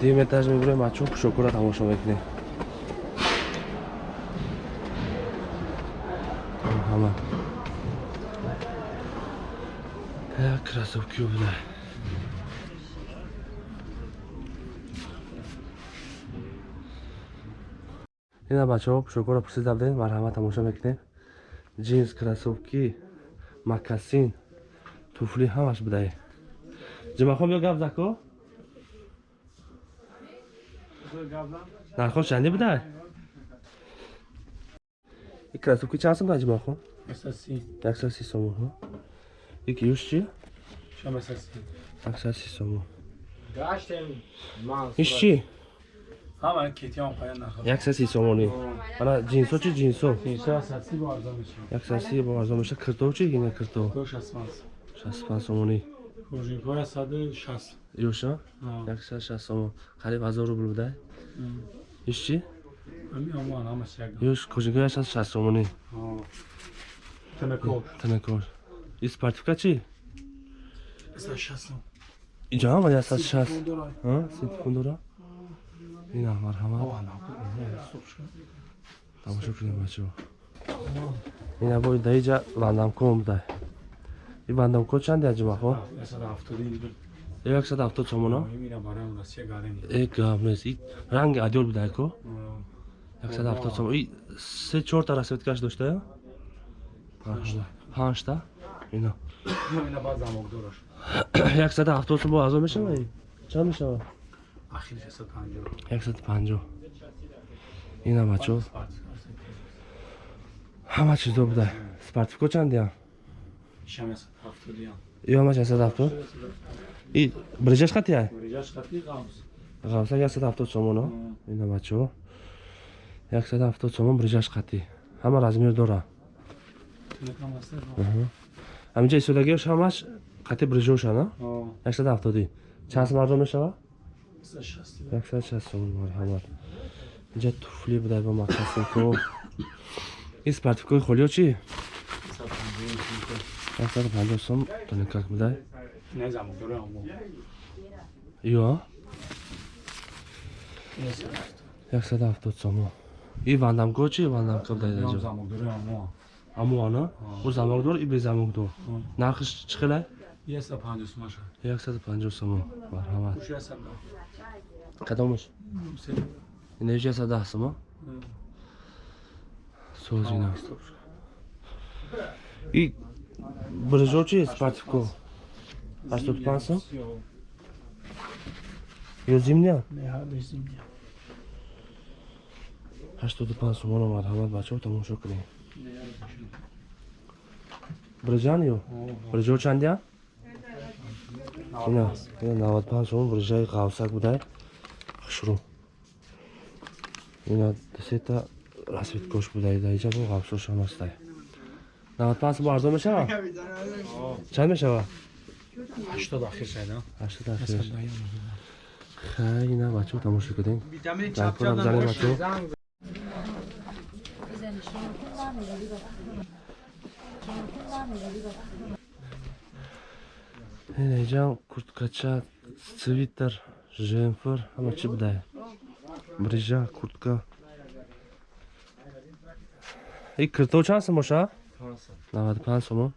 дим этаж мебурем бачо пушокура тамошо мекунем. Ҳама як красовки буда ина бачаҳо пушокура пурсида будем марҳамат тамошо мекунем. Джинс красовки макасин туфли ҳамаш будаe ҷимахон бё гап зако нархо чанди будай и красовки чанд сом дай ҷимахон яксад си сомон и киюш чи яксад си сомон иш чи? Яксад си сомонӣ ана ҷинсо чи ҷинсо яксад си бо арзон меша киртов чи ина киртов шаст панҷ сомонӣ ёша яксад шаст. Сомон қариб ҳазор рубл будай иш чи ёш яксад шаст сомонӣ танакор и спартивка чи иҷо ҳама яксад шаст ситифон дора ина марҳамат. Тамошо кунем бачаҳо ина бо даиҷа вандамком будай и вандамко чанд яҷимахо яксад ҳафтод сомоно э гап нест и ранги адёл будайко яксад ҳафтод сомон и се чорта расветкаш доштая панҷта ино. Яксад ҳафтод сом бо азо мешава чанд мешава? Яксад панҷоҳ ина бачо ҳама чизо буда. Спартивко чандиам ё ҳамаш яксад ҳафтод и бриҷаш хатия ғавса яксад ҳафтод сомоно ина бачаҳо яксад ҳафтод сомон бриҷаш хати ҳама размер дора. Ҳаминҷа истодагиёш ҳамаш хати бриҷошана яксад ҳафтодӣ чанд сом арзон яксад шаст. Сомон марҳамат инҷа туфли будай бо макасинко ин спартивкои холиё чи яксаду панҷоҳ сом тоникак будай ё яксаду ҳафтод сомон и вандамко чи вандамка будай даҷо амуана бо замокдор и бе замокдор нархиш чӣ хелай яксаду панҷоҳ сомон марҳамат кадомаш инаиш яксаду даҳ сомон созина и брижо чи спартивко ҳаштоду панҷ сом ё зимния ҳаштоду панҷ сомоно марҳамат бачаҳо тамошо кунем. Брижан ё? Брижо чандия ина ина навад панҷ сомон брижаи ғавсак будай. Хушрӯ ина дусета расветкош будай. Даиҷа бо ғавсошам ҳастай навад панҷ сомон арзон мешава чанд мешава ҳаштод ахир хай ина бачаҳо тамошо кунем зарпурам занем бачаҳо инҷам курткача свитер жемфр ҳама чӣ будай брижа куртка и кирто чанд сом боша наваду панҷ сомон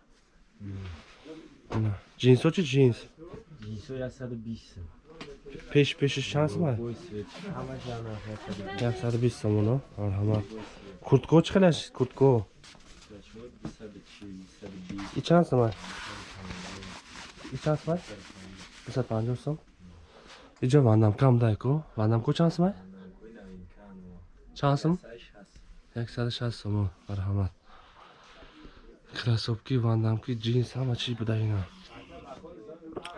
ҷинсо чи ҷинс пеш пешиш чанд сом яксаду бист сомоно марҳамат куртко чӣ хелаш куртко и чанд сом и чанд сом дусад панҷоҳ сом иҷо вандамкам дайко вандамко чанд сом чанд сом яксаду шаст сомон марҳамат красовки вандамки джинс ҳама чӣ буда ина?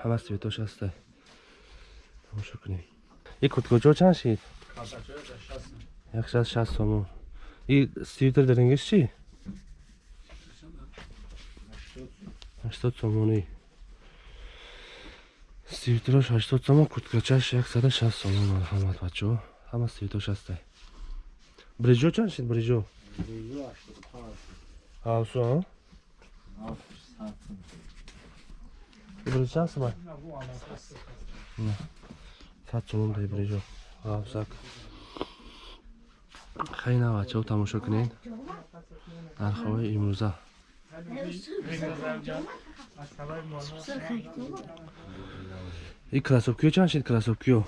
Ҳама светош ҳастай тамошо кунем. И курткочо чанд шид? Яксад шаст сомон. И свитер дарингиш чи ҳаштод сомонӣ свитерош ҳаштод сомон курткачаш яксаду шаст сомон марҳамат бачаҳо ҳама свитош ҳастай бриҷо чанд шид бриҷо ҳавсо бриҷ чанд сомай сад сомон дай брижо ғафсак хай на бачаҳо тамошо кунед? Нархҳои имрӯза. И красовкиё чанд шид красовкиё?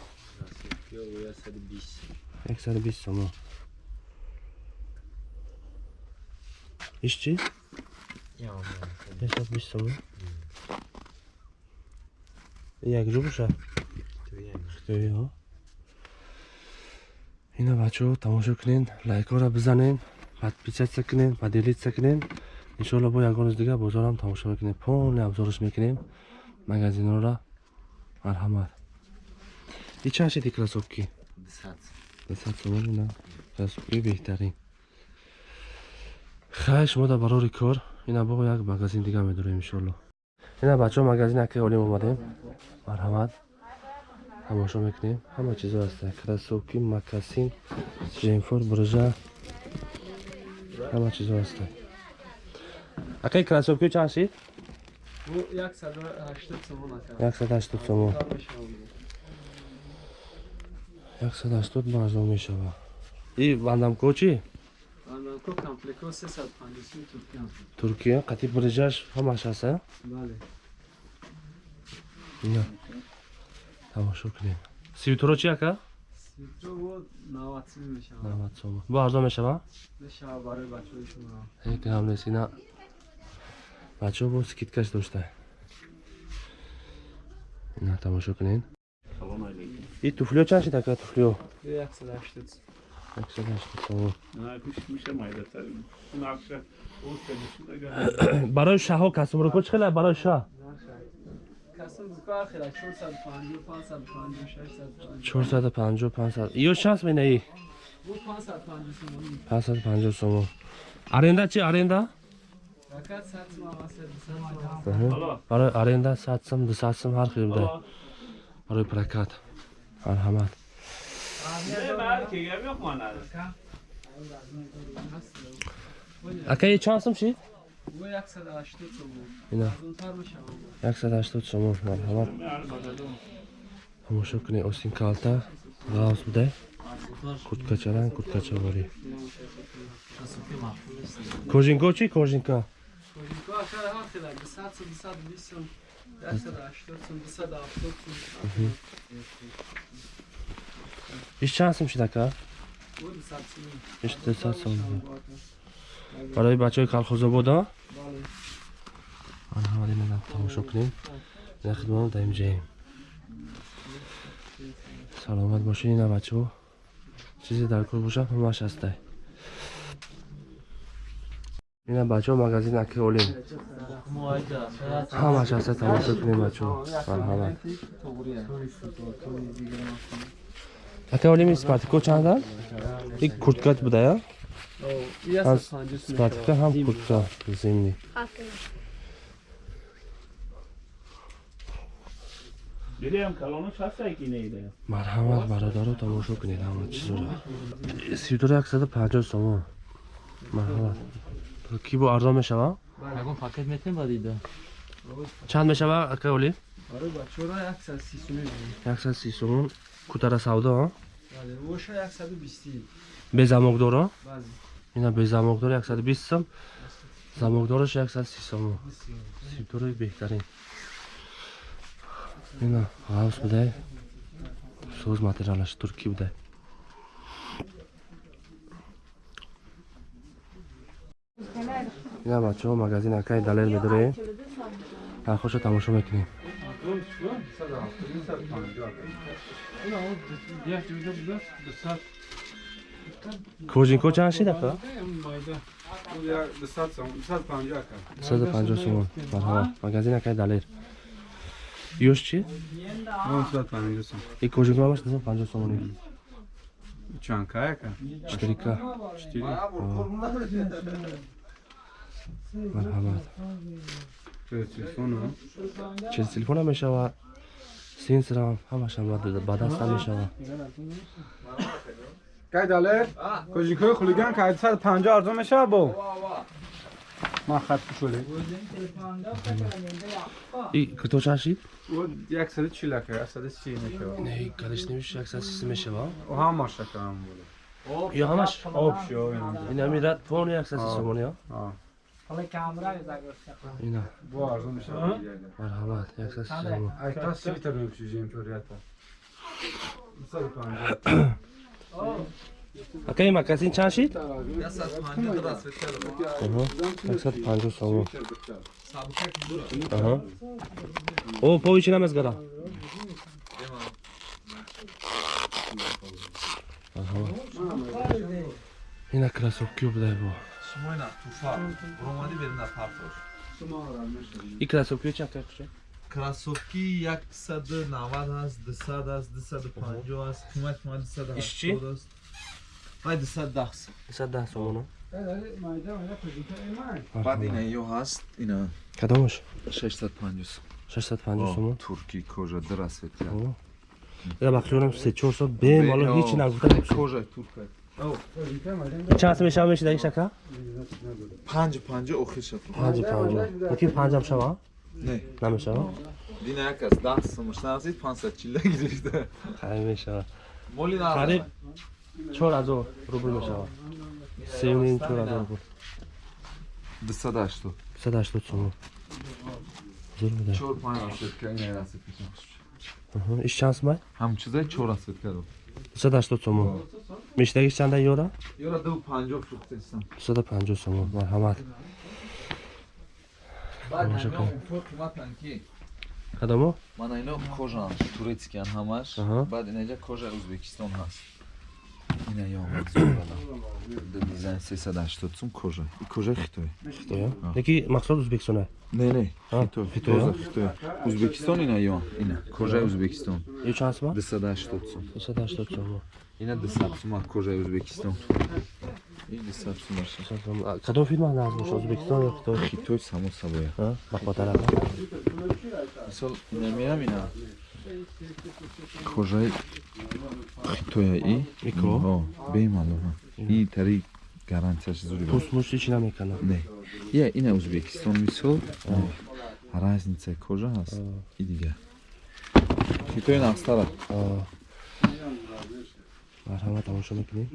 Яксаду бист сомон чи яксаду бист сомон якҷо боша хитоиҳо ина бачаҳо тамошо кунед лайкҳоро бизанед подписатсия кунед поделитсия кунед иншоалло бо ягон рӯз дигар бозорам тамошо мекунем. Полный обзораш мекунем. Магазинҳоро марҳамат и чанд шиди красовки десад сомон ина красовкии беҳтарин. Хай шумо дар барори кор ина бо як магазин дигар медорем иншоалло ина бачаҳо магазини акаи олим омадем. Марҳамат. Тамошо мекунем. Ҳама чизо ҳаста красовки макасин женфор бружа ҳама чизо ҳаста акаи красовки чанд шид? Яксад ҳаштод сомон яксад ҳаштод барзон мешавад и вандамко чи туркия? Қатъи брижаш ҳамаш ҳаста ина тамошо кунем. Свитро чи ака бо арзон мешавад гам нест ина. Бачаҳо бо скидкаш дошта. Ина тамошо кунед и туфлиё чанд шид ака туфлиё яксад ҳаштод сомон барои шаҳҳо касумруко чӣ хела барои шаҳ? Чорсаду панҷоҳ панҷсад ё чанд менаи панҷсаду панҷоҳ сомон. Аренда чи аренда? Барои аренда сад сом дусад сом ҳар хел дай барои прокат марҳамат акаи чанд сом шид ина. Яксаду ҳаштод сомон марҳамат. Тамошо кунед остин калта. Ғавз будай. Курткачаран курткачаворӣ кожинко чи кожинка иш чанд сум шид ака иш дусад сом барои бачаҳои калхозободо марҳамат ина тамошо кунем. Ина хидматон дар имҷаем саломат бошед ина бачаҳо. Чизе дар кор бошад ҳамаш ҳастай. Ина бачаҳо магазин аки олим. Ҳамаш ҳаста тамошо кунем бачаҳо. Марҳамат ака олими спартико чанда? И курткат будая? Спартика ҳам куртка зимни марҳамат бародаро тамошо кунед ҳама яксаду панҷоҳ сомон. Марҳамат ки бо арзон мешавад чанд мешавад ака оли? Яксад си сомон кутара савдо безамокдоро ина безамокдор яксаду бист сом замокдораш яксад си сомон сидораи беҳтарин. Ина ғавз будай? Соз материалаш туркӣ будай? Ина бачаҳо магазин акаи далел медорем нархошо тамошо мекунем. Кожинко чанд шид ака дусаду панҷоҳ сомон марҳамат магазин акаи далер. Ёш чи и кожинко ҳамаш дусаду панҷоҳ сомони чтирика. Марҳамат чил телефона мешавад синсрам ҳамашам ба даста мешавад кайдале кожикҳои хулиган кайдсад панҷо арзо мешавад бо? Ман хат кушоле куто чанд шид? Яксади чилака яксади си мешавад кадиш немешавад яксади сиси мешавад ҳамаша кам буд ё ҳамаш? Об шо ин ҳамират пон яксади сомония ина. Бо арзу мешавмарҳамат яксасиаайта свитер мепӯшижем чорията акаи макасин чанд шид? Яксаду панҷу сому о повичи намезгара ина красовки будай бо. Шумойна, туфа. Буромади берина партош. И кроссовки чафта куша? Кроссовки 190 аст, 200 аст, 250 аст, қимат мал 270 аст. Вай 210 сом. 210 сомона. Баъд ина ё ҳаст, ина. Кадомаш? 650 сом. 650 сом. Турки кожа драсвет. Я маклюнам 3-4 сом бемало ҳеч нагута. Кожа турка. چند سمه شما میشه در این شکل؟ پنج پنج اخیر شد پنج پنج یکی پنج هم شما؟ نه نمیشه دین یک از ده سمش نرسید پنج ست چیله گیریده خیلی میشه مولی نرسید خریب چور از او روبر میشه سی و نیم چور از او روبر بیست داشتو بیست داشتو چون چور پنج رسید که این نرسید ایش چند سمه؟ همچیزه چور رسید کرد 280 сомон. Миштаги чанда ёра? Ёра 250 фуқтестам. 250 сомон. Марҳамат. Кадамо? Мана ино кожан турецкиян ҳамаш, баъд инҷа кожа Узбекистон ҳаст ина ёмад дизайн 380 сум кожа? Кожа хитой хитоя? Яки махсул узбекистона? Не не хито хитоя. хитоя? Узбекистон ина ё? Ина. Кожаи узбекистон. Ё чанд сума 280 сум. 280 сум ина 200 сума кожаи узбекистон. Кадом филма наз боша узбекистон ё хитой хитой само сабоя бахватарам мисол намерам ина. Кожаи тӯя и микро? Бемалума и тари гарантияш зури пусмуш ҳеч намекана? Не. Я ина узбекистон мисол. Разница кожа ҳаст? И дига? Китои нақстара марҳама тамошо мекунем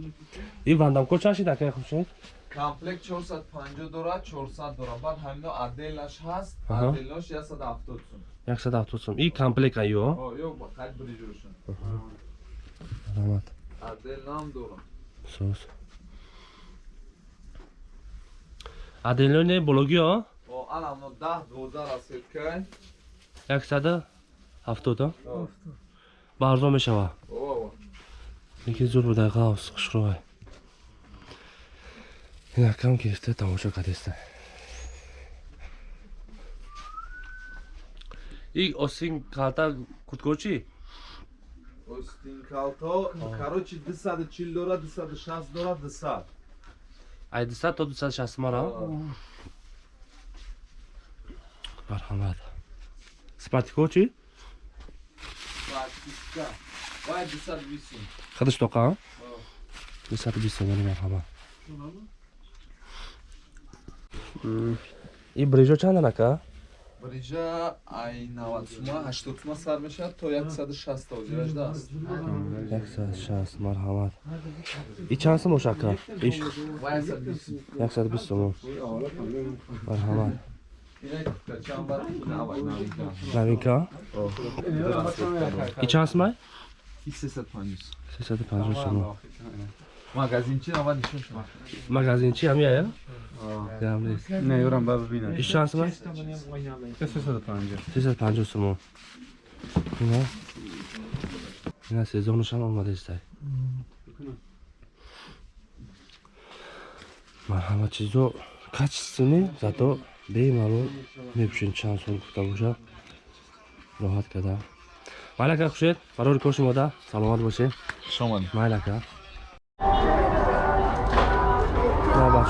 и вандамкор чанд шид акай хушед комплект 450 дорад 400 дорад баъд ҳамино аделаш ҳаст аделаш 170 сум 170 сум и комплект аё ё қайд бриҷошон Rahmat. Adel nam dorun. Sus. Adello ne bologio? O alamno 10 12 рассеткай. 170 ба арзон мешава лекин зур буда ғавс хушрӯй инакам гирифта тамошо кардеста и осин карда кутгочи чи остин калто короче 240 дорад 260 дорад 200 ай 200 то 260 мара? Марҳамат спартико чи практика вай 220 сум хадиш тоқа? 220 сомони марҳамат. Ин брижо чанда нака брижа ай 90 сума 80 сума сар мешавад то 160 то зиражда аст. 160 марҳамат. И чанд сом ошака? Иш вай 120 сум 120 сомон марҳамат. Новинка? И чанд сомай и 350 350 сомон магазинчи ава нишон шуд магазинчи ҳам яя не ёрам ба бибинам. Иш чанд сума 350 350 сума ина ина сезонуш ҳам омадастай ман ҳама чизо качественӣ зато бемалол мепӯшин чанд сол гуфта бошад роҳат кардам. Майляка хушед. Барори коши мода саломат бошед. Шомад майляка.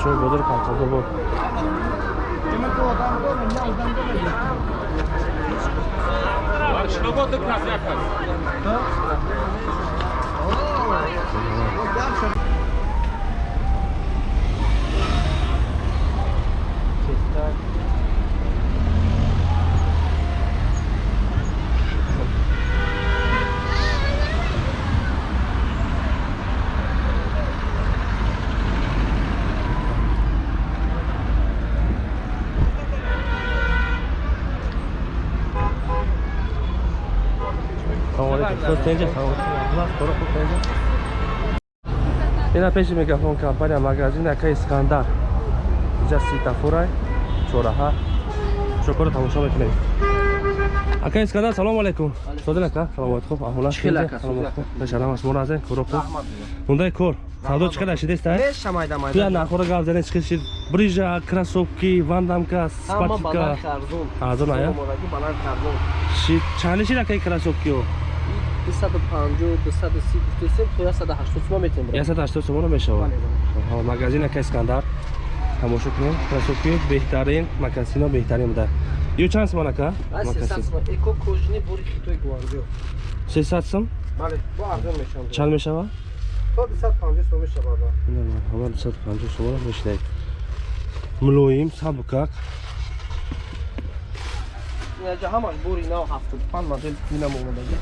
майлака бачаҳои бозори палкабобод честа Ина пеши мегафон компания магазин ака Искандар. Инҷа светофорай чораҳа. Шукр тамошо мекунем. Ака Искандар салом алейкум. Содин ака саломат хуб аҳволат Чӣ хел, ака? саломат хуб. Бешарам аст муразен куро хуб. Мундай кор. Савдо чӣ қадар шидест а? Меша майда майда. Туя нахора гап занед чӣ шид? Брижа, кроссовки, вандамка, Ҳама баланд спортивка. кардум. Арзон ая? Омодаги баланд кардум. Ши чанди шид ака кроссовкио? 250, 230, 230 то 180 сум метем. 180 сомон мешавад. Магазин ака Искандар. Тамошо кунем. Кроссовки беҳтарин, макасино беҳтарин буда. Ё чанд сомон ака? Ай Макасин. 300 сум. Эко кожини бори хитой гуанҷо. 300 сом? Бале, бо арзон мешам. Чанд мешавад? То 250 сум мешавад. Ҳама 250 сомон мешидед. Мулоим, сабукак. Ҳамаш бори нав 75 модель динам омодаги.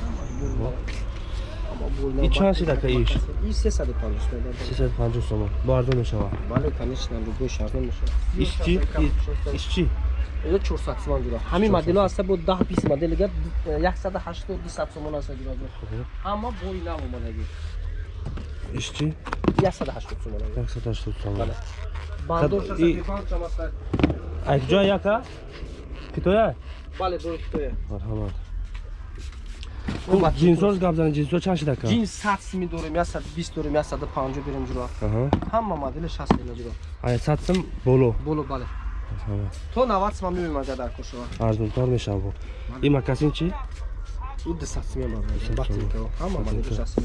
И чанд шид ака иш? И 350 сум. 350 сомон. Арзон мешавад. Бале, конечно, любой арзон мешавад. Иш чи? Иш чи? Эно 400 сум ҷуро. Ҳамин модело аста бо 10 20 моделига 180 200 сум аста ҷуро. Ҳама бори нав омодаги. Иш чи? 180 сум омодаги. 180 сомон. Бале. Бандор Хаб- и- 65 сум аста. Ай ҷоя яка? Китоя? Бале, бори хитоя. марҳамат ҷинсош гап занед ҷинсо чанд шид ака Джинс 100 сум дорем, 120 дорем, 150 берем ҷуро. Аҳа. Ҳама модели 60 сум ҷуро. ай сад сум боло Боло бале. марҳамат То 90 сум мебинем аҷа дар кошова. арзонтор мешавад бо и макасин чи У 200 сум мебарам. сум. Батинка. Ҳама модели Батинка. 60 сум.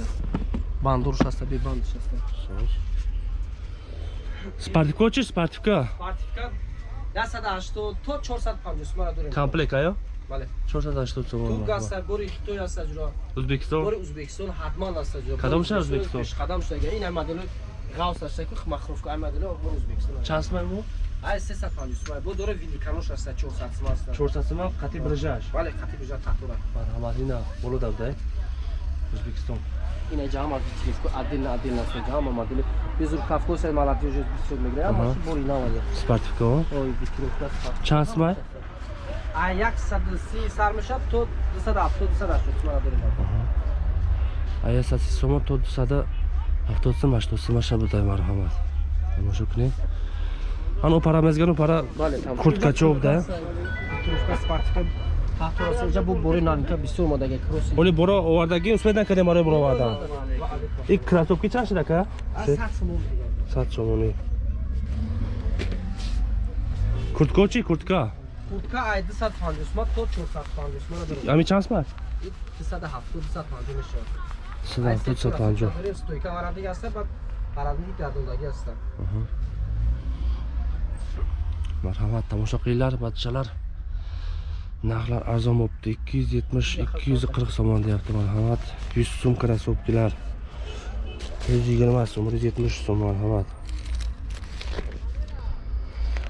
Бандор 60, бе банд 60. спартивка чи спартивка Партика 180 то 450 сум дорем. комплект аё Бале. 480 сомон Туг аста бори хитой аста ҷуро. ӯзбекистон бори ӯзбекистон ҳатман аста ҷуро. Кадом Бори шаҳр Ӯзбекистон? Пешқадам шуда. Ин модели ғавс аста ки махруфка ай модели бори ӯзбекистон. чанд сум бо ай 350 сум. Бо доре виликанош аста 400 сум аста. 400 сум қати брижаш Бале, хати бижа татура. марҳамат ина боло давдай ӯзбекистон Ина ҷама витринку отдельно отдельно стоит. Ҳама модели безур кавкоса молодежи бисёр мегирад. Аҳа. Ама бори наваде. спартивка Ой, витринка. чанд сум ай А 130 сар мешад то 270 280 сум дорем. ай 130 сомон то 270 сум 80 сум аша будай марҳамат тамошо кунед ано пара мезгану пара курткачоб да Витринка спартика. Татура сеҷа бу бори навинка бисёр модаги кросси. оли боро овардаги усмед накардем барои боро овардан и кроссовки чанд шид ака Аз 100 сум мегирад. сад сомонӣ куртко чи куртка? Куртка ай 250 сум то 450 сум дорем. ами чанд сум 270 250 мешавад. сад сад панҷоҳ стойка варадиги аста баъд варадиги гардондагӣ аста марҳамат тамошо қилinglar бачалар нархлар арзон бопти ikki yuz yetmish ikki yuz qirq somon deyapti marhamat yuz so'm krossovkalar yuz yigirma so'm bir yuz yetmish so'm marhamat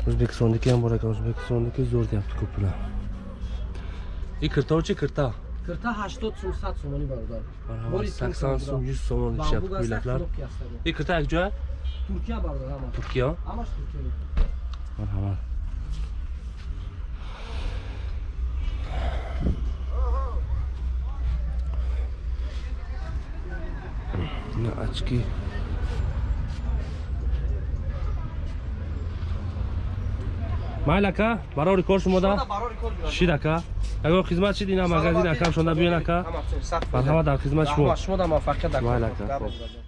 o'zbekistonniki ham bor ekan o'zbekistonniki zo'r deyapti ko'plar и kirtovchi kirta кирта 80 сум 100 сумони бародар marhamat Bori sakson Turkiya so'm yuz somon deyishyapti ko'ylaklar и kirta akjoy туркия бародар ҳама turkiya ҳамаш туркия marhamat Очки. Aka, barori kor shumoda. барори кор aka. Agar xizmat shid ina magazin akam shonda buyon aka. ҳама сад Marhamat dar xizmat shmo. шумо да муваффақият